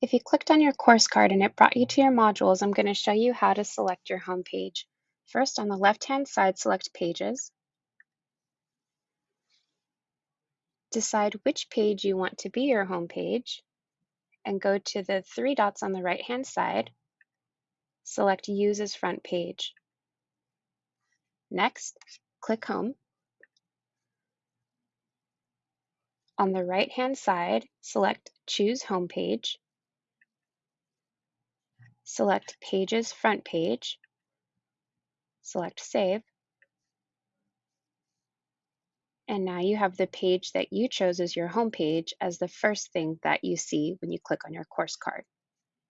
If you clicked on your course card and it brought you to your modules, I'm going to show you how to select your home page. First, on the left-hand side, select Pages. Decide which page you want to be your home page, and go to the three dots on the right-hand side. Select Use as Front Page. Next, click Home. On the right-hand side, select Choose Home Page. Select Pages Front Page. Select Save. And now you have the page that you chose as your home page as the first thing that you see when you click on your course card.